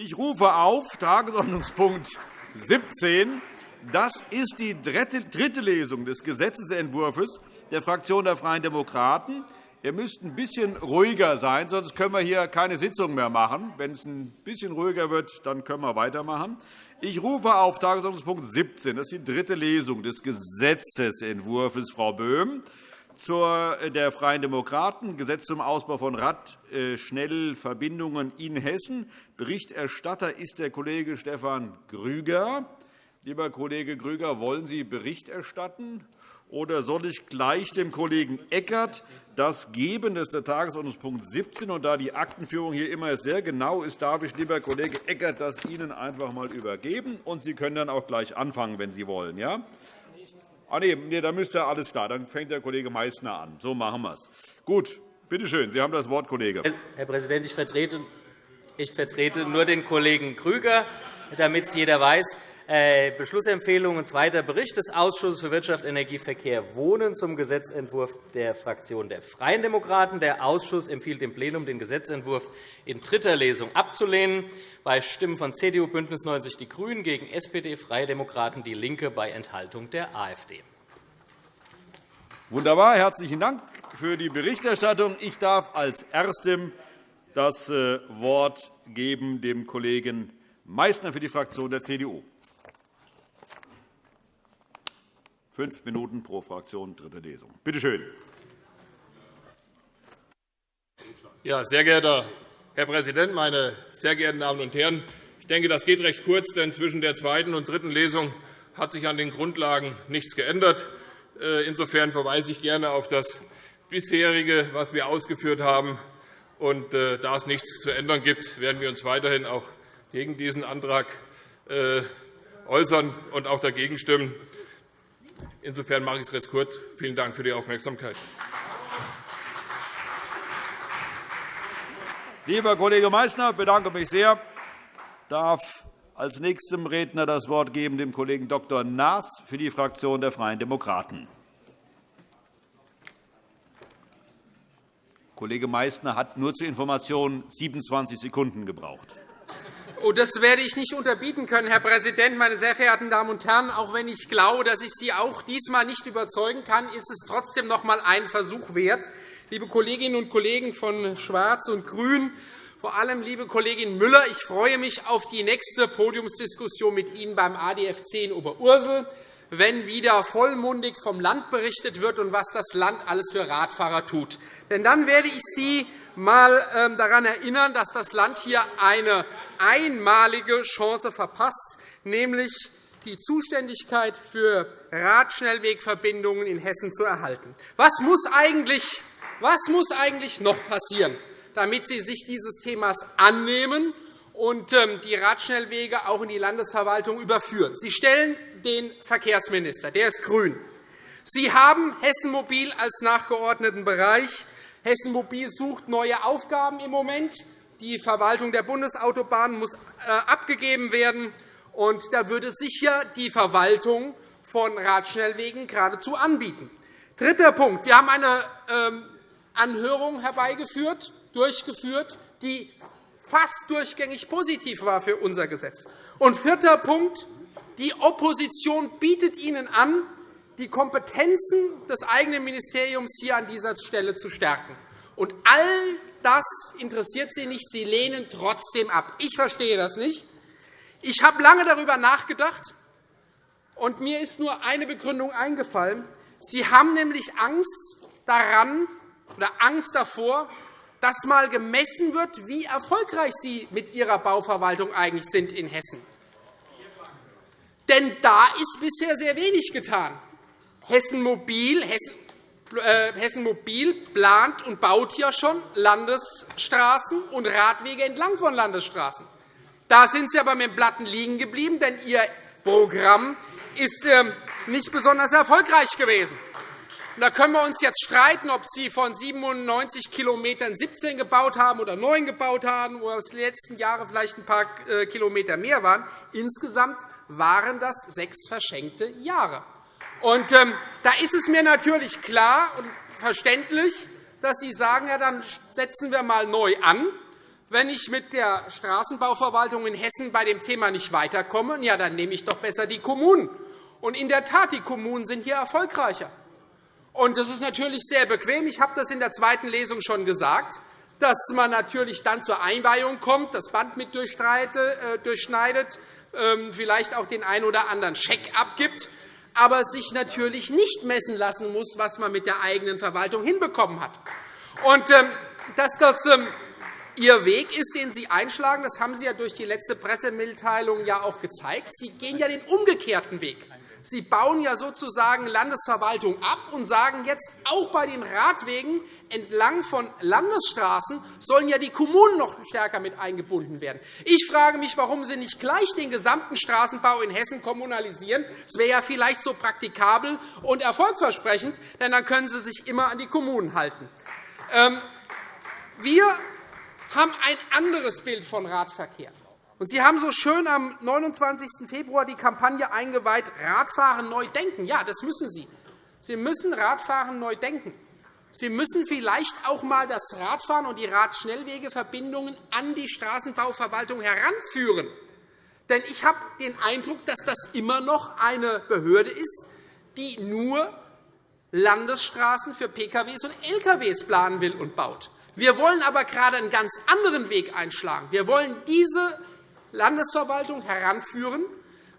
Ich rufe auf Tagesordnungspunkt 17. Das ist die dritte Lesung des Gesetzentwurfs der Fraktion der Freien Demokraten. Ihr müsst ein bisschen ruhiger sein, sonst können wir hier keine Sitzung mehr machen. Wenn es ein bisschen ruhiger wird, dann können wir weitermachen. Ich rufe auf Tagesordnungspunkt 17. Das ist die dritte Lesung des Gesetzentwurfs, Frau Böhm, zur der Freien Demokraten, Gesetz zum Ausbau von Radschnellverbindungen in Hessen. Berichterstatter ist der Kollege Stefan Grüger. Lieber Kollege Grüger, wollen Sie Bericht erstatten? Oder soll ich gleich dem Kollegen Eckert das geben? Das ist der Tagesordnungspunkt 17. Und da die Aktenführung hier immer sehr genau ist, darf ich, lieber Kollege Eckert, das Ihnen einfach einmal übergeben. Und Sie können dann auch gleich anfangen, wenn Sie wollen. Ja? Ah, nee, nee, da müsste alles klar. Dann fängt der Kollege Meysner an. So machen wir es. Gut, bitte schön. Sie haben das Wort, Kollege. Herr Präsident, ich vertrete, ich vertrete nur den Kollegen Grüger, damit es jeder weiß. Äh, Beschlussempfehlung und zweiter Bericht des Ausschusses für Wirtschaft, Energie, Verkehr, Wohnen zum Gesetzentwurf der Fraktion der Freien Demokraten. Der Ausschuss empfiehlt dem Plenum, den Gesetzentwurf in dritter Lesung abzulehnen, bei Stimmen von CDU, BÜNDNIS 90 die GRÜNEN gegen SPD, Freie Demokraten, DIE LINKE bei Enthaltung der AfD. Wunderbar. Herzlichen Dank für die Berichterstattung. Ich darf als Erstem das äh, Wort geben dem Kollegen Meysner für die Fraktion der CDU. geben. Fünf Minuten pro Fraktion, dritte Lesung. Bitte schön. Ja, sehr geehrter Herr Präsident, meine sehr geehrten Damen und Herren! Ich denke, das geht recht kurz, denn zwischen der zweiten und dritten Lesung hat sich an den Grundlagen nichts geändert. Äh, insofern verweise ich gerne auf das bisherige, was wir ausgeführt haben. Und äh, da es nichts zu ändern gibt, werden wir uns weiterhin auch gegen diesen Antrag äh, äußern und auch dagegen stimmen. Insofern mache ich es jetzt kurz. Vielen Dank für die Aufmerksamkeit. Lieber Kollege Meysner, ich bedanke mich sehr. Ich darf als nächstem Redner das Wort geben dem Kollegen Dr. Naas für die Fraktion der Freien Demokraten. Kollege Meysner hat nur zur Information 27 Sekunden gebraucht. Oh, das werde ich nicht unterbieten können, Herr Präsident. Meine sehr verehrten Damen und Herren, auch wenn ich glaube, dass ich Sie auch diesmal nicht überzeugen kann, ist es trotzdem noch einmal einen Versuch wert. Liebe Kolleginnen und Kollegen von Schwarz und Grün, vor allem liebe Kollegin Müller, ich freue mich auf die nächste Podiumsdiskussion mit Ihnen beim ADF 10 Oberursel, wenn wieder vollmundig vom Land berichtet wird und was das Land alles für Radfahrer tut. Denn dann werde ich Sie einmal ähm, daran erinnern, dass das Land hier eine einmalige Chance verpasst, nämlich die Zuständigkeit für Radschnellwegverbindungen in Hessen zu erhalten. Was muss eigentlich, was muss eigentlich noch passieren, damit Sie sich dieses Themas annehmen und ähm, die Radschnellwege auch in die Landesverwaltung überführen? Sie stellen den Verkehrsminister, der ist grün. Sie haben Hessen Mobil als nachgeordneten Bereich. Hessen Mobil sucht neue Aufgaben im Moment. Die Verwaltung der Bundesautobahnen muss äh, abgegeben werden. Und da würde sich ja die Verwaltung von Radschnellwegen geradezu anbieten. Dritter Punkt. Wir haben eine ähm, Anhörung herbeigeführt, durchgeführt, die fast durchgängig positiv war für unser Gesetz. Und vierter Punkt. Die Opposition bietet Ihnen an, die Kompetenzen des eigenen Ministeriums hier an dieser Stelle zu stärken. Und all das interessiert Sie nicht. Sie lehnen trotzdem ab. Ich verstehe das nicht. Ich habe lange darüber nachgedacht, und mir ist nur eine Begründung eingefallen. Sie haben nämlich Angst daran oder Angst davor, dass einmal gemessen wird, wie erfolgreich Sie mit Ihrer Bauverwaltung eigentlich sind in Hessen. Denn da ist bisher sehr wenig getan. Hessen Mobil, Hessen Hessen Mobil plant und baut ja schon Landesstraßen und Radwege entlang von Landesstraßen. Da sind Sie aber mit dem Platten liegen geblieben, denn Ihr Programm ist ähm, nicht besonders erfolgreich gewesen. Da können wir uns jetzt streiten, ob Sie von 97 km 17 gebaut haben oder 9 gebaut haben oder die letzten Jahre vielleicht ein paar äh, Kilometer mehr waren. Insgesamt waren das sechs verschenkte Jahre. Und ähm, da ist es mir natürlich klar und verständlich, dass Sie sagen, ja, dann setzen wir mal neu an, wenn ich mit der Straßenbauverwaltung in Hessen bei dem Thema nicht weiterkomme, ja, dann nehme ich doch besser die Kommunen. Und in der Tat, die Kommunen sind hier erfolgreicher. Und das ist natürlich sehr bequem. Ich habe das in der zweiten Lesung schon gesagt, dass man natürlich dann zur Einweihung kommt, das Band mit äh, durchschneidet, ähm, vielleicht auch den einen oder anderen Scheck abgibt, aber sich natürlich nicht messen lassen muss, was man mit der eigenen Verwaltung hinbekommen hat. Und, ähm, dass das ähm, Ihr Weg ist, den Sie einschlagen, das haben Sie ja durch die letzte Pressemitteilung ja auch gezeigt. Sie gehen ja den umgekehrten Weg. Sie bauen ja sozusagen Landesverwaltung ab und sagen jetzt, auch bei den Radwegen entlang von Landesstraßen sollen ja die Kommunen noch stärker mit eingebunden werden. Ich frage mich, warum Sie nicht gleich den gesamten Straßenbau in Hessen kommunalisieren. Das wäre ja vielleicht so praktikabel und erfolgversprechend, denn dann können Sie sich immer an die Kommunen halten. Ähm, wir haben ein anderes Bild von Radverkehr. Und Sie haben so schön am 29. Februar die Kampagne eingeweiht, Radfahren neu denken. Ja, das müssen Sie. Sie müssen Radfahren neu denken. Sie müssen vielleicht auch einmal das Radfahren und die Radschnellwegeverbindungen an die Straßenbauverwaltung heranführen. Denn ich habe den Eindruck, dass das immer noch eine Behörde ist, die nur Landesstraßen für Pkw und Lkw planen will und baut. Wir wollen aber gerade einen ganz anderen Weg einschlagen. Wir wollen diese Landesverwaltung heranführen,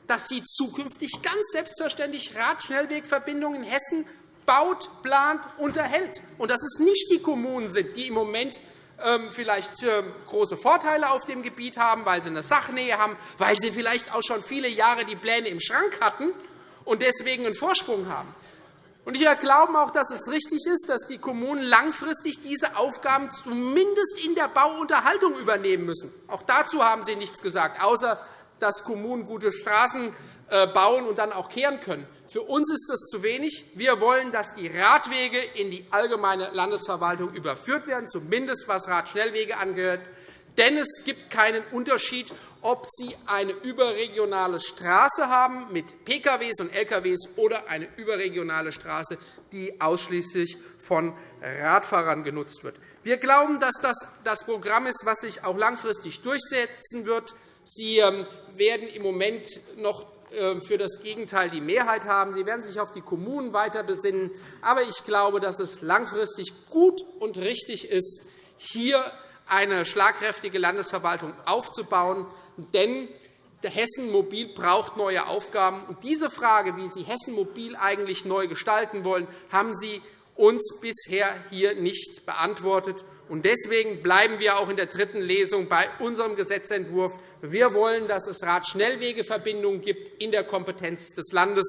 dass sie zukünftig ganz selbstverständlich Radschnellwegverbindungen in Hessen baut, plant, unterhält, und dass es nicht die Kommunen sind, die im Moment ähm, vielleicht ähm, große Vorteile auf dem Gebiet haben, weil sie eine Sachnähe haben, weil sie vielleicht auch schon viele Jahre die Pläne im Schrank hatten und deswegen einen Vorsprung haben. Wir glauben auch, dass es richtig ist, dass die Kommunen langfristig diese Aufgaben zumindest in der Bauunterhaltung übernehmen müssen. Auch dazu haben Sie nichts gesagt, außer dass Kommunen gute Straßen äh, bauen und dann auch kehren können. Für uns ist das zu wenig. Wir wollen, dass die Radwege in die allgemeine Landesverwaltung überführt werden, zumindest was Radschnellwege angehört. Denn es gibt keinen Unterschied, ob Sie eine überregionale Straße haben mit Pkw und Lkw oder eine überregionale Straße, die ausschließlich von Radfahrern genutzt wird. Wir glauben, dass das das Programm ist, das sich auch langfristig durchsetzen wird. Sie ähm, werden im Moment noch ähm, für das Gegenteil die Mehrheit haben. Sie werden sich auf die Kommunen weiter besinnen. Aber ich glaube, dass es langfristig gut und richtig ist, hier eine schlagkräftige Landesverwaltung aufzubauen. Denn Hessen Mobil braucht neue Aufgaben. Und diese Frage, wie Sie Hessen Mobil eigentlich neu gestalten wollen, haben Sie uns bisher hier nicht beantwortet. Deswegen bleiben wir auch in der dritten Lesung bei unserem Gesetzentwurf. Wir wollen, dass es Radschnellwegeverbindungen gibt in der Kompetenz des Landes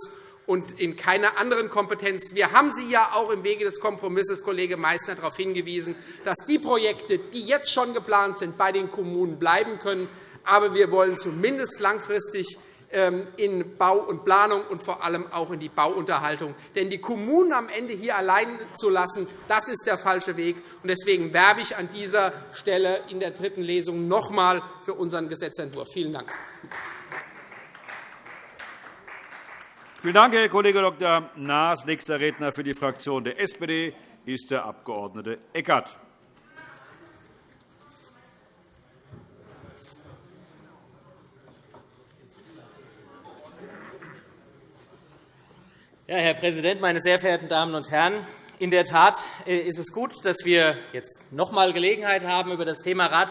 und in keiner anderen Kompetenz. Wir haben Sie ja auch im Wege des Kompromisses, Kollege Meysner, darauf hingewiesen, dass die Projekte, die jetzt schon geplant sind, bei den Kommunen bleiben können. Aber wir wollen zumindest langfristig ähm, in Bau und Planung und vor allem auch in die Bauunterhaltung. Denn die Kommunen am Ende hier allein zu lassen, das ist der falsche Weg. Deswegen werbe ich an dieser Stelle in der dritten Lesung noch einmal für unseren Gesetzentwurf. Vielen Dank. Vielen Dank, Herr Kollege Dr. Naas. Nächster Redner für die Fraktion der SPD ist der Abg. Eckert. Ja, Herr Präsident, meine sehr verehrten Damen und Herren! In der Tat äh, ist es gut, dass wir jetzt noch einmal Gelegenheit haben, über das Thema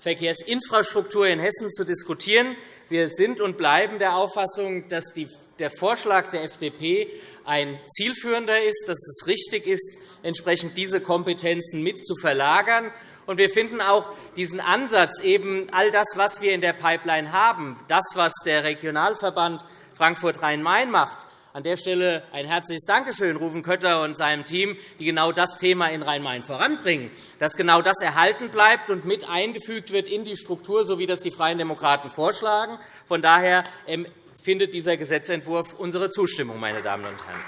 Radverkehrsinfrastruktur in Hessen zu diskutieren. Wir sind und bleiben der Auffassung, dass die der Vorschlag der FDP ein zielführender ist, dass es richtig ist, entsprechend diese Kompetenzen mit zu verlagern. Wir finden auch diesen Ansatz, eben all das, was wir in der Pipeline haben, das, was der Regionalverband Frankfurt-Rhein-Main macht, an der Stelle ein herzliches Dankeschön rufen Kötter und seinem Team, die genau das Thema in Rhein-Main voranbringen, dass genau das erhalten bleibt und mit eingefügt wird in die Struktur, so wie das die Freien Demokraten vorschlagen. Von daher ähm, findet dieser Gesetzentwurf unsere Zustimmung, meine Damen und Herren.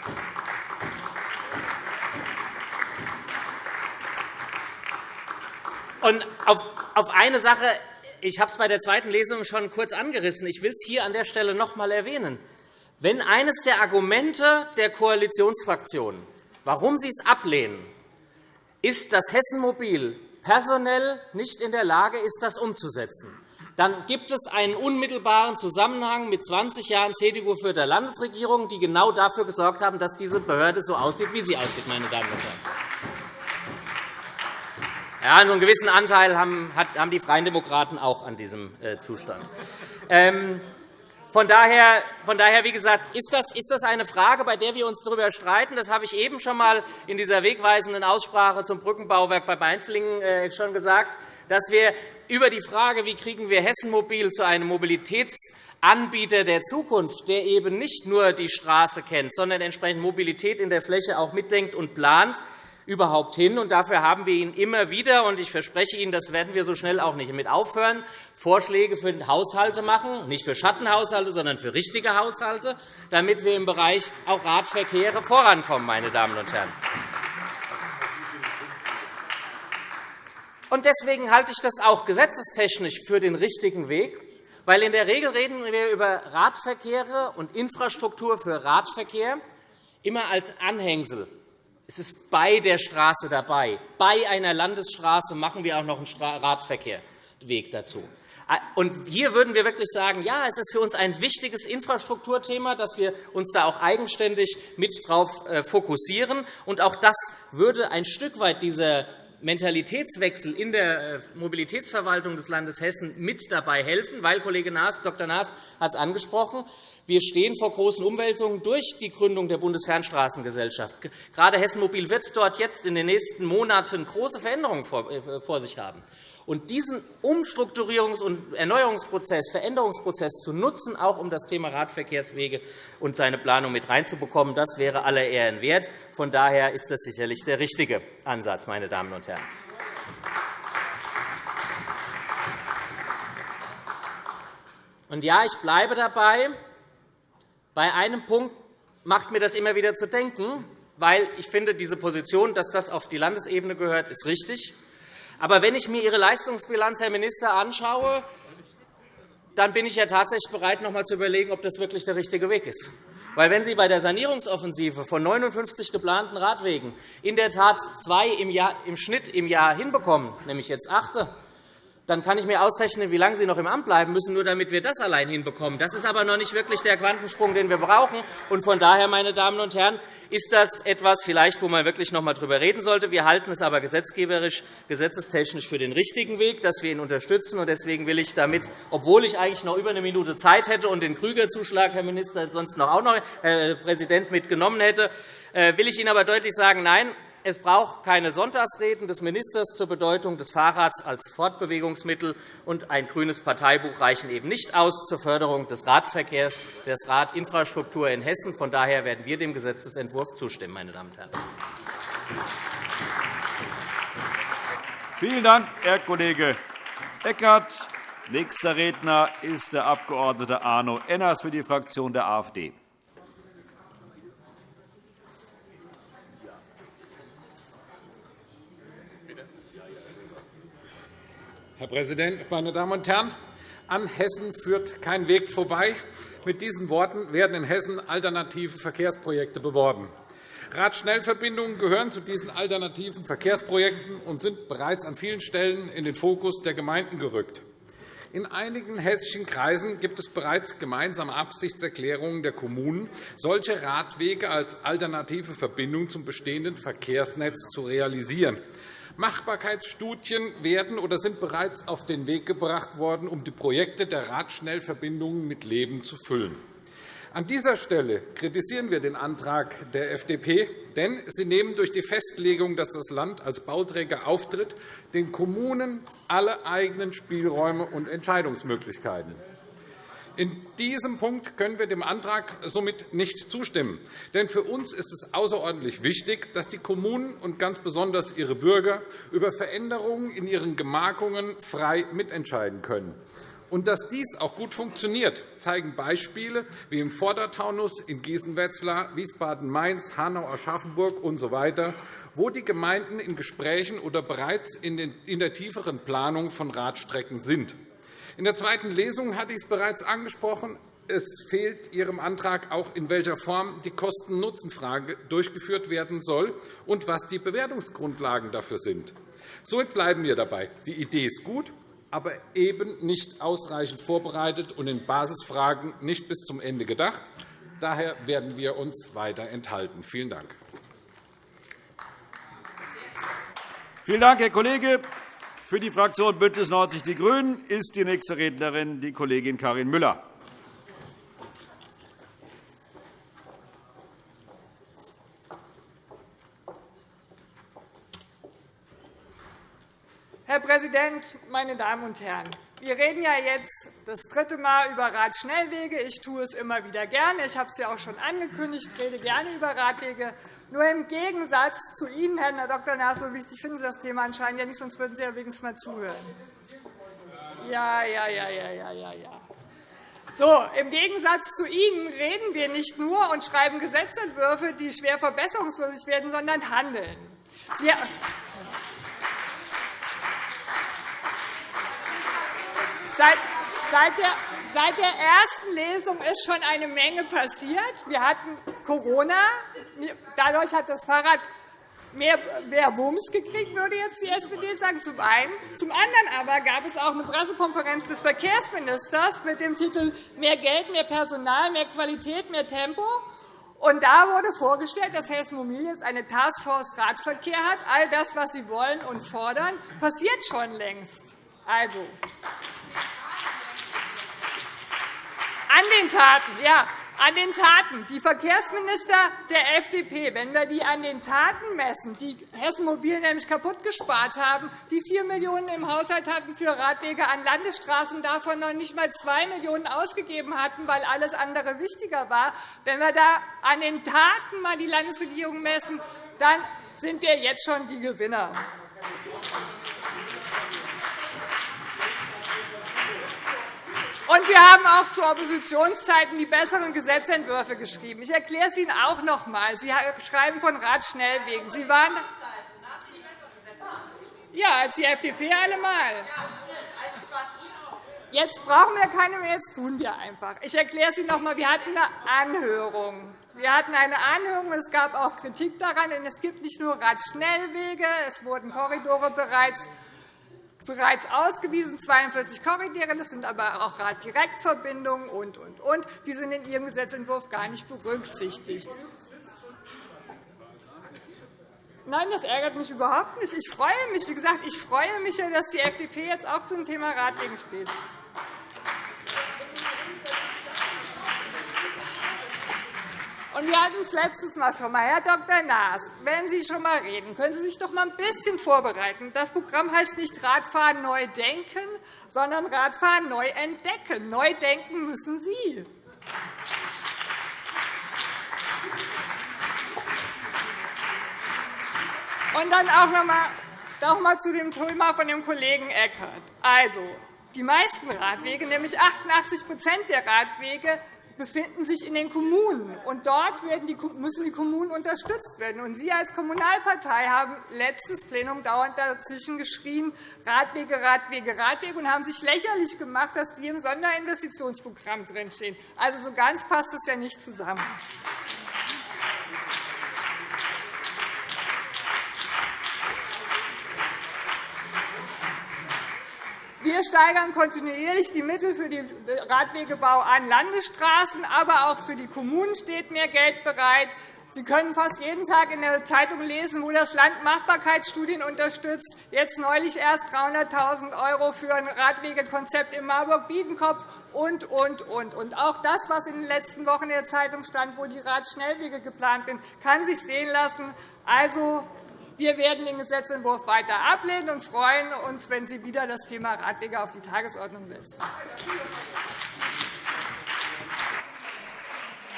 Und auf eine Sache, ich habe es bei der zweiten Lesung schon kurz angerissen. Ich will es hier an der Stelle noch einmal erwähnen. Wenn eines der Argumente der Koalitionsfraktionen, warum sie es ablehnen, ist, dass Hessen Mobil personell nicht in der Lage ist, das umzusetzen, dann gibt es einen unmittelbaren Zusammenhang mit 20 Jahren CDU-geführter Landesregierung, die genau dafür gesorgt haben, dass diese Behörde so aussieht, wie sie aussieht. Meine Damen und Herren. Ja, einen gewissen Anteil haben die Freien Demokraten auch an diesem äh, Zustand. Ähm, von daher, von daher, wie gesagt, ist das, eine Frage, bei der wir uns darüber streiten. Das habe ich eben schon einmal in dieser wegweisenden Aussprache zum Brückenbauwerk bei Mainflingen äh, schon gesagt, dass wir über die Frage, wie kriegen wir Hessen Mobil zu einem Mobilitätsanbieter der Zukunft, der eben nicht nur die Straße kennt, sondern entsprechend Mobilität in der Fläche auch mitdenkt und plant, überhaupt hin. Und dafür haben wir Ihnen immer wieder, und ich verspreche Ihnen, das werden wir so schnell auch nicht mit aufhören, Vorschläge für Haushalte machen, nicht für Schattenhaushalte, sondern für richtige Haushalte, damit wir im Bereich auch Radverkehre vorankommen, meine Damen und Herren. Und deswegen halte ich das auch gesetzestechnisch für den richtigen Weg, weil in der Regel reden wir über Radverkehre und Infrastruktur für Radverkehr immer als Anhängsel es ist bei der Straße dabei. Bei einer Landesstraße machen wir auch noch einen Radverkehrweg dazu. Und hier würden wir wirklich sagen, ja, es ist für uns ein wichtiges Infrastrukturthema, dass wir uns da auch eigenständig mit darauf äh, fokussieren. Und auch das würde ein Stück weit dieser Mentalitätswechsel in der äh, Mobilitätsverwaltung des Landes Hessen mit dabei helfen, weil Kollege Dr. Naas hat es angesprochen. Wir stehen vor großen Umwälzungen durch die Gründung der Bundesfernstraßengesellschaft. Gerade Hessen Mobil wird dort jetzt in den nächsten Monaten große Veränderungen vor äh, sich haben. Und diesen Umstrukturierungs- und Erneuerungsprozess, Veränderungsprozess zu nutzen, auch um das Thema Radverkehrswege und seine Planung mit reinzubekommen, das wäre aller Ehren wert. Von daher ist das sicherlich der richtige Ansatz, meine Damen und Herren. Und ja, ich bleibe dabei. Bei einem Punkt macht mir das immer wieder zu denken, weil ich finde, diese Position, dass das auf die Landesebene gehört, ist richtig. Aber wenn ich mir Ihre Leistungsbilanz, Herr Minister, anschaue, dann bin ich ja tatsächlich bereit, noch einmal zu überlegen, ob das wirklich der richtige Weg ist. Weil wenn Sie bei der Sanierungsoffensive von 59 geplanten Radwegen in der Tat zwei im, Jahr, im Schnitt im Jahr hinbekommen, nämlich jetzt achte, dann kann ich mir ausrechnen, wie lange Sie noch im Amt bleiben müssen, nur damit wir das allein hinbekommen. Das ist aber noch nicht wirklich der Quantensprung, den wir brauchen. Und von daher, meine Damen und Herren, ist das etwas, vielleicht, wo man wirklich noch einmal darüber reden sollte. Wir halten es aber gesetzgeberisch, gesetzestechnisch für den richtigen Weg, dass wir ihn unterstützen. Deswegen will ich damit, obwohl ich eigentlich noch über eine Minute Zeit hätte und den Krüger-Zuschlag, Herr Minister, sonst noch auch noch, Herr Präsident, mitgenommen hätte, äh, will ich Ihnen aber deutlich sagen, nein, es braucht keine Sonntagsreden des Ministers zur Bedeutung des Fahrrads als Fortbewegungsmittel, und ein grünes Parteibuch reichen eben nicht aus zur Förderung des Radverkehrs, der Radinfrastruktur in Hessen. Von daher werden wir dem Gesetzentwurf zustimmen, meine Damen und Herren. Vielen Dank, Herr Kollege Eckert. Nächster Redner ist der Abg. Arno Enners für die Fraktion der AfD. Präsident, meine Damen und Herren! An Hessen führt kein Weg vorbei. Mit diesen Worten werden in Hessen alternative Verkehrsprojekte beworben. Radschnellverbindungen gehören zu diesen alternativen Verkehrsprojekten und sind bereits an vielen Stellen in den Fokus der Gemeinden gerückt. In einigen hessischen Kreisen gibt es bereits gemeinsame Absichtserklärungen der Kommunen, solche Radwege als alternative Verbindung zum bestehenden Verkehrsnetz zu realisieren. Machbarkeitsstudien werden oder sind bereits auf den Weg gebracht worden, um die Projekte der Radschnellverbindungen mit Leben zu füllen. An dieser Stelle kritisieren wir den Antrag der FDP, denn sie nehmen durch die Festlegung, dass das Land als Bauträger auftritt, den Kommunen alle eigenen Spielräume und Entscheidungsmöglichkeiten. In diesem Punkt können wir dem Antrag somit nicht zustimmen. Denn für uns ist es außerordentlich wichtig, dass die Kommunen und ganz besonders ihre Bürger über Veränderungen in ihren Gemarkungen frei mitentscheiden können. Und dass dies auch gut funktioniert, zeigen Beispiele wie im Vordertaunus, in Gießen-Wetzlar, Wiesbaden-Mainz, Hanau-Aschaffenburg usw., so wo die Gemeinden in Gesprächen oder bereits in der tieferen Planung von Radstrecken sind. In der zweiten Lesung hatte ich es bereits angesprochen. Es fehlt Ihrem Antrag auch, in welcher Form die Kosten-Nutzen-Frage durchgeführt werden soll und was die Bewertungsgrundlagen dafür sind. So bleiben wir dabei. Die Idee ist gut, aber eben nicht ausreichend vorbereitet und in Basisfragen nicht bis zum Ende gedacht. Daher werden wir uns weiter enthalten. Vielen Dank. Vielen Dank, Herr Kollege. Für die Fraktion BÜNDNIS 90 die GRÜNEN ist die nächste Rednerin die Kollegin Karin Müller. Herr Präsident, meine Damen und Herren! Wir reden ja jetzt das dritte Mal über Radschnellwege. Ich tue es immer wieder gerne. Ich habe es ja auch schon angekündigt. Ich rede gerne über Radwege. Nur im Gegensatz zu Ihnen, Herr Dr. Naas, so wichtig finden Sie das Thema anscheinend ja nicht, sonst würden Sie ja wenigstens mal zuhören. Ja, ja, ja, ja, ja, ja, ja. So, Im Gegensatz zu Ihnen reden wir nicht nur und schreiben Gesetzentwürfe, die schwer verbesserungswürdig werden, sondern handeln. Sie Seit, seit, der, seit der ersten Lesung ist schon eine Menge passiert. Wir hatten Corona. Dadurch hat das Fahrrad mehr, mehr Wumms gekriegt, würde jetzt die SPD sagen, zum einen. Zum anderen aber gab es auch eine Pressekonferenz des Verkehrsministers mit dem Titel Mehr Geld, mehr Personal, mehr Qualität, mehr Tempo. Und da wurde vorgestellt, dass Hessen Mobil jetzt eine Taskforce Radverkehr hat. All das, was Sie wollen und fordern, passiert schon längst. Also, an den Taten, ja, an den Taten. Die Verkehrsminister der FDP, wenn wir die an den Taten messen, die Hessen Mobil nämlich kaputt gespart haben, die 4 Millionen € im Haushalt hatten für Radwege an Landesstraßen, davon noch nicht einmal 2 Millionen € ausgegeben hatten, weil alles andere wichtiger war. Wenn wir da an den Taten mal die Landesregierung messen, dann sind wir jetzt schon die Gewinner. Und wir haben auch zu Oppositionszeiten die besseren Gesetzentwürfe geschrieben. Ich erkläre es Ihnen auch noch einmal. Sie schreiben von Radschnellwegen. Sie waren ja, als die FDP allemal. Jetzt brauchen wir keine mehr, jetzt tun wir einfach. Ich erkläre es Ihnen noch einmal. Wir hatten eine Anhörung. Wir hatten eine Anhörung, es gab auch Kritik daran. Denn es gibt nicht nur Radschnellwege, es wurden Korridore bereits bereits ausgewiesen, 42 Korridore, das sind aber auch Raddirektverbindungen und, und, und. Die sind in Ihrem Gesetzentwurf gar nicht berücksichtigt. Nein, das ärgert mich überhaupt nicht. Ich freue mich, wie gesagt, ich freue mich, dass die FDP jetzt auch zum Thema Radwegen steht. Und wir hatten es letztes Mal schon einmal. Herr Dr. Naas, wenn Sie schon einmal reden, können Sie sich doch einmal ein bisschen vorbereiten. Das Programm heißt nicht Radfahren neu denken, sondern Radfahren neu entdecken. Neu denken müssen Sie. Und dann auch noch einmal, zu dem Thema von dem Kollegen Eckert. Also, die meisten Radwege, nämlich 88% der Radwege, befinden sich in den Kommunen. Und dort müssen die Kommunen unterstützt werden. Und Sie als Kommunalpartei haben letztes Plenum dauernd dazwischen geschrien, Radwege, Radwege, Radwege, und haben sich lächerlich gemacht, dass die im Sonderinvestitionsprogramm drinstehen. Also so ganz passt das ja nicht zusammen. Wir steigern kontinuierlich die Mittel für den Radwegebau an Landesstraßen, aber auch für die Kommunen steht mehr Geld bereit. Sie können fast jeden Tag in der Zeitung lesen, wo das Land Machbarkeitsstudien unterstützt. Jetzt neulich erst 300.000 € für ein Radwegekonzept in Marburg-Biedenkopf und, und, und. Und auch das, was in den letzten Wochen in der Zeitung stand, wo die Radschnellwege geplant sind, kann sich sehen lassen. Also, wir werden den Gesetzentwurf weiter ablehnen und freuen uns, wenn Sie wieder das Thema Radwege auf die Tagesordnung setzen.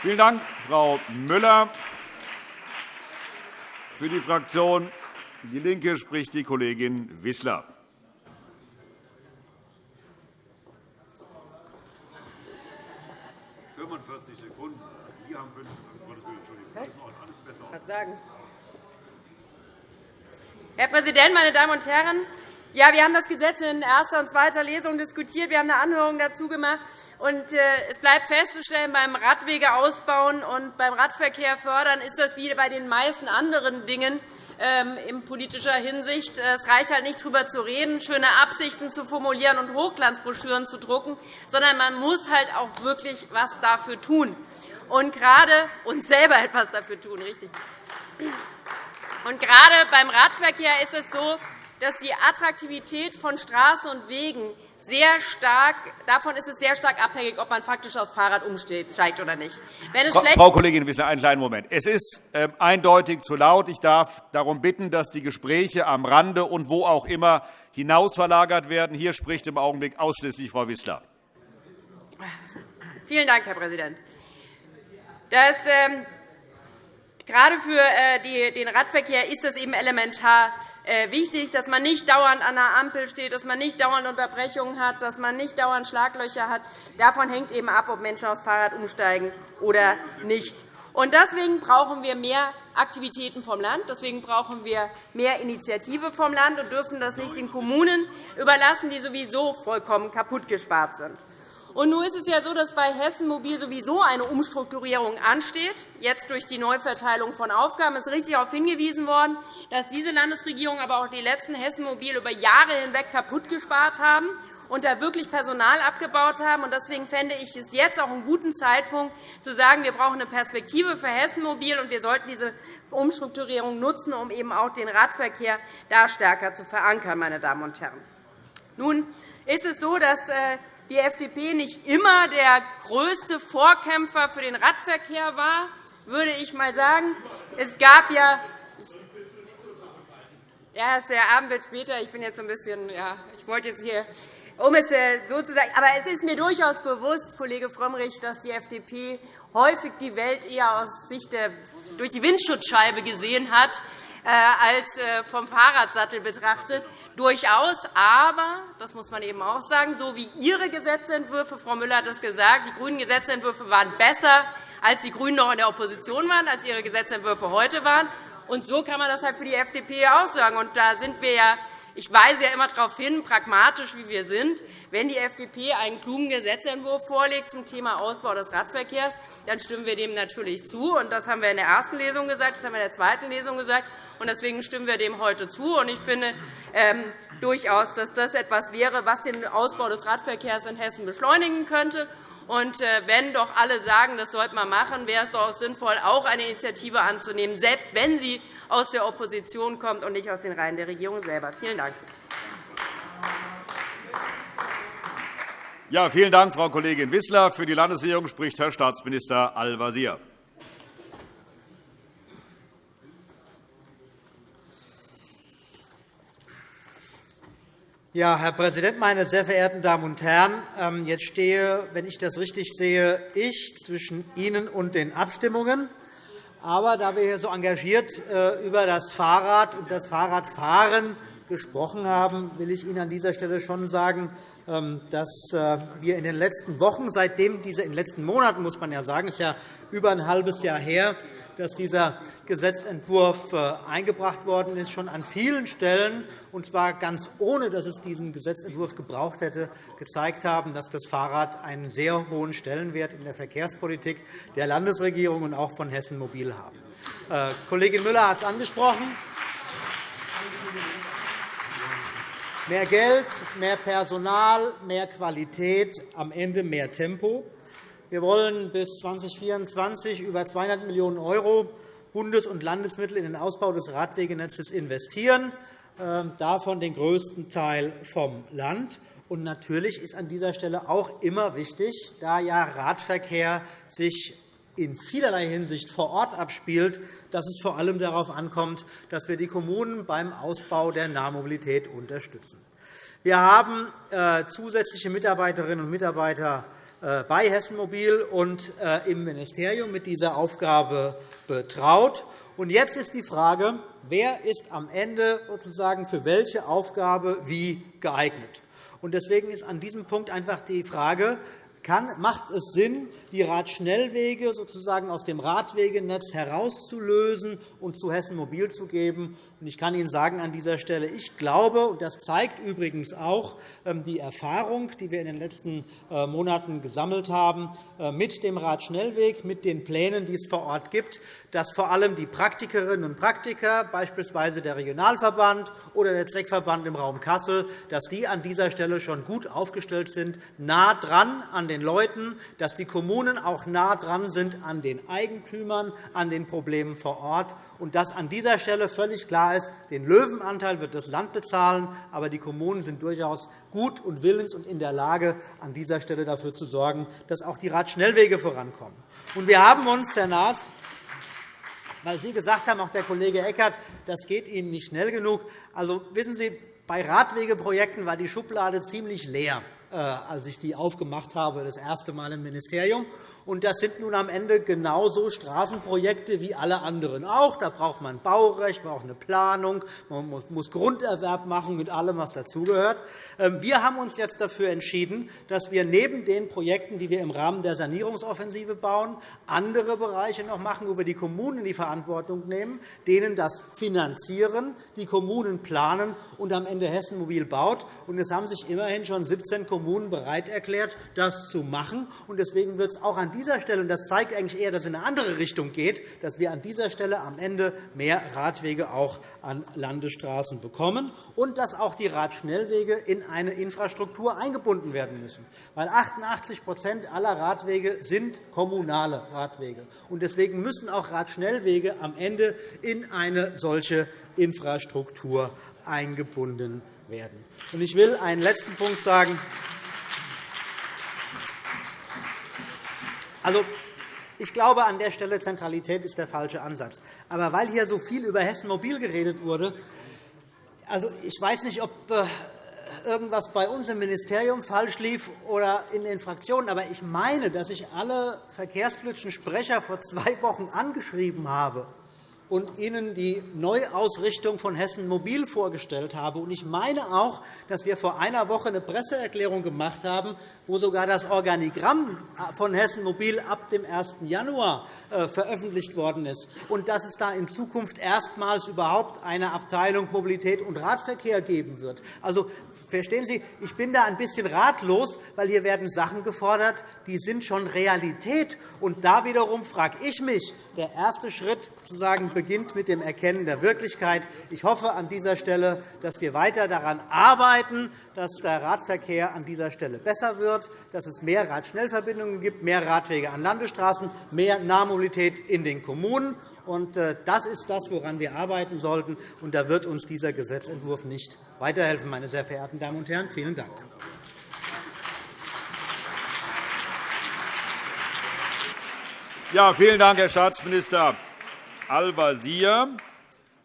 Vielen Dank, Frau Müller. Für die Fraktion DIE LINKE spricht die Kollegin Wissler. Sekunden. Sie haben fünf. Entschuldigung. Das ist alles besser. Herr Präsident, meine Damen und Herren! Ja, wir haben das Gesetz in erster und zweiter Lesung diskutiert. Wir haben eine Anhörung dazu gemacht. Und, äh, es bleibt festzustellen, beim Radwege ausbauen und beim Radverkehr fördern ist das wie bei den meisten anderen Dingen ähm, in politischer Hinsicht. Es reicht halt nicht, darüber zu reden, schöne Absichten zu formulieren und Hochglanzbroschüren zu drucken, sondern man muss halt auch wirklich etwas dafür tun und gerade und selber etwas dafür tun. Richtig. Und gerade beim Radverkehr ist es so, dass die Attraktivität von Straßen und Wegen sehr stark, davon ist es sehr stark abhängig, ob man faktisch aufs Fahrrad umsteigt oder nicht. Frau Kollegin Wissler, einen kleinen Moment. Es ist äh, eindeutig zu laut. Ich darf darum bitten, dass die Gespräche am Rande und wo auch immer hinausverlagert werden. Hier spricht im Augenblick ausschließlich Frau Wissler. Vielen Dank, Herr Präsident. Das, ähm, Gerade für äh, den Radverkehr ist es eben elementar äh, wichtig, dass man nicht dauernd an der Ampel steht, dass man nicht dauernd Unterbrechungen hat, dass man nicht dauernd Schlaglöcher hat. Davon hängt eben ab, ob Menschen aufs Fahrrad umsteigen oder nicht. Deswegen brauchen wir mehr Aktivitäten vom Land. Deswegen brauchen wir mehr Initiative vom Land und dürfen das nicht den Kommunen überlassen, die sowieso vollkommen kaputtgespart sind. Und nun ist es ja so, dass bei Hessen Mobil sowieso eine Umstrukturierung ansteht. Jetzt durch die Neuverteilung von Aufgaben ist richtig darauf hingewiesen worden, dass diese Landesregierung, aber auch die letzten Hessen Mobil über Jahre hinweg kaputt gespart haben und da wirklich Personal abgebaut haben. Deswegen fände ich es jetzt auch einen guten Zeitpunkt, zu sagen, wir brauchen eine Perspektive für Hessen Mobil und wir sollten diese Umstrukturierung nutzen, um eben auch den Radverkehr da stärker zu verankern. Meine Damen und Herren. Nun ist es so, dass äh, die FDP nicht immer der größte Vorkämpfer für den Radverkehr war, würde ich einmal sagen. Es gab ja ja, der Abend wird später. Ich bin jetzt ein bisschen, ja, ich wollte jetzt hier, um es äh, so zu sagen, aber es ist mir durchaus bewusst, Kollege Frömmrich, dass die FDP häufig die Welt eher aus Sicht der durch die Windschutzscheibe gesehen hat, äh, als äh, vom Fahrradsattel betrachtet durchaus. Aber, das muss man eben auch sagen, so wie Ihre Gesetzentwürfe, Frau Müller hat es gesagt, die grünen Gesetzentwürfe waren besser, als die GRÜNEN noch in der Opposition waren, als Ihre Gesetzentwürfe heute waren. Und so kann man das halt für die FDP auch sagen. Und da sind wir ja, ich weise ja immer darauf hin, pragmatisch wie wir sind, wenn die FDP einen klugen Gesetzentwurf vorlegt zum Thema Ausbau des Radverkehrs, dann stimmen wir dem natürlich zu. Das haben wir in der ersten Lesung gesagt, das haben wir in der zweiten Lesung gesagt. Deswegen stimmen wir dem heute zu. Ich finde ähm, durchaus, dass das etwas wäre, was den Ausbau des Radverkehrs in Hessen beschleunigen könnte. Und äh, wenn doch alle sagen, das sollte man machen, wäre es doch sinnvoll, auch eine Initiative anzunehmen, selbst wenn sie aus der Opposition kommt und nicht aus den Reihen der Regierung selber. Vielen Dank. Ja, vielen Dank, Frau Kollegin Wissler. Für die Landesregierung spricht Herr Staatsminister Al-Wazir. Ja, Herr Präsident, meine sehr verehrten Damen und Herren! Ähm, jetzt stehe, wenn ich das richtig sehe, ich zwischen Ihnen und den Abstimmungen. Aber da wir hier so engagiert äh, über das Fahrrad und das Fahrradfahren gesprochen haben, will ich Ihnen an dieser Stelle schon sagen, ähm, dass äh, wir in den letzten Wochen, seitdem diese, in den letzten Monaten, muss man ja sagen, ist ja über ein halbes Jahr her, dass dieser Gesetzentwurf äh, eingebracht worden ist, schon an vielen Stellen und zwar ganz ohne, dass es diesen Gesetzentwurf gebraucht hätte, gezeigt haben, dass das Fahrrad einen sehr hohen Stellenwert in der Verkehrspolitik der Landesregierung und auch von Hessen Mobil haben. Äh, Kollegin Müller hat es angesprochen. Mehr Geld, mehr Personal, mehr Qualität, am Ende mehr Tempo. Wir wollen bis 2024 über 200 Millionen € Bundes- und Landesmittel in den Ausbau des Radwegenetzes investieren. Ähm, davon den größten Teil vom Land. Und natürlich ist an dieser Stelle auch immer wichtig, da ja Radverkehr sich in vielerlei Hinsicht vor Ort abspielt, dass es vor allem darauf ankommt, dass wir die Kommunen beim Ausbau der Nahmobilität unterstützen. Wir haben äh, zusätzliche Mitarbeiterinnen und Mitarbeiter äh, bei Hessen Mobil und äh, im Ministerium mit dieser Aufgabe betraut. Jetzt ist die Frage, wer ist am Ende sozusagen für welche Aufgabe wie geeignet. Deswegen ist an diesem Punkt einfach die Frage, kann, macht es Sinn, die Radschnellwege sozusagen aus dem Radwegenetz herauszulösen und zu Hessen Mobil zu geben? Ich kann Ihnen sagen an dieser Stelle, ich glaube, und das zeigt übrigens auch ähm, die Erfahrung, die wir in den letzten äh, Monaten gesammelt haben, äh, mit dem Radschnellweg, mit den Plänen, die es vor Ort gibt, dass vor allem die Praktikerinnen und Praktiker, beispielsweise der Regionalverband oder der Zweckverband im Raum Kassel, dass die an dieser Stelle schon gut aufgestellt sind, nah dran an den Leuten, dass die Kommunen auch nah dran sind an den Eigentümern, an den Problemen vor Ort, und dass an dieser Stelle völlig klar ist, den Löwenanteil wird das Land bezahlen, aber die Kommunen sind durchaus gut und willens und in der Lage, an dieser Stelle dafür zu sorgen, dass auch die Radschnellwege vorankommen. wir haben uns, Herr Naas, weil Sie gesagt haben, auch der Kollege Eckert, das geht Ihnen nicht schnell genug. Also, wissen Sie, bei Radwegeprojekten war die Schublade ziemlich leer, äh, als ich die aufgemacht habe, das erste Mal im Ministerium. Und das sind nun am Ende genauso Straßenprojekte wie alle anderen auch. Da braucht man Baurecht, braucht eine Planung, man muss Grunderwerb machen mit allem, was dazugehört. Ähm, wir haben uns jetzt dafür entschieden, dass wir neben den Projekten, die wir im Rahmen der Sanierungsoffensive bauen, andere Bereiche noch machen, wo wir die Kommunen in die Verantwortung nehmen, denen das finanzieren, die Kommunen planen und am Ende Hessen Mobil baut. es haben sich immerhin schon 17 Kommunen bereit erklärt, das zu machen. Deswegen wird es auch an dieser Stelle, und das zeigt eigentlich eher, dass es in eine andere Richtung geht, dass wir an dieser Stelle am Ende mehr Radwege auch an Landesstraßen bekommen und dass auch die Radschnellwege in eine Infrastruktur eingebunden werden müssen. Weil 88% aller Radwege sind kommunale Radwege. Und deswegen müssen auch Radschnellwege am Ende in eine solche Infrastruktur eingebunden werden. Ich will einen letzten Punkt sagen. Also, ich glaube, an der Stelle Zentralität ist der falsche Ansatz. Aber weil hier so viel über Hessen Mobil geredet wurde, also ich weiß nicht, ob äh, irgendwas bei uns im Ministerium falsch lief oder in den Fraktionen, aber ich meine, dass ich alle verkehrspolitischen Sprecher vor zwei Wochen angeschrieben habe und Ihnen die Neuausrichtung von Hessen Mobil vorgestellt habe. Ich meine auch, dass wir vor einer Woche eine Presseerklärung gemacht haben, wo sogar das Organigramm von Hessen Mobil ab dem 1. Januar äh, veröffentlicht worden ist, und dass es da in Zukunft erstmals überhaupt eine Abteilung Mobilität und Radverkehr geben wird. Also, Verstehen Sie, ich bin da ein bisschen ratlos, weil hier werden Sachen gefordert, die sind schon Realität. Und da wiederum frage ich mich, der erste Schritt sozusagen beginnt mit dem Erkennen der Wirklichkeit. Ich hoffe an dieser Stelle, dass wir weiter daran arbeiten, dass der Radverkehr an dieser Stelle besser wird, dass es mehr Radschnellverbindungen gibt, mehr Radwege an Landesstraßen, mehr Nahmobilität in den Kommunen. Äh, das ist das, woran wir arbeiten sollten. Da wird uns dieser Gesetzentwurf nicht weiterhelfen, meine sehr verehrten Damen und Herren. Vielen Dank. Ja, vielen Dank, Herr Staatsminister Al-Wazir.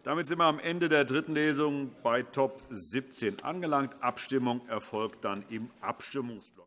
Damit sind wir am Ende der dritten Lesung bei Top 17 angelangt. Abstimmung erfolgt dann im Abstimmungsblock.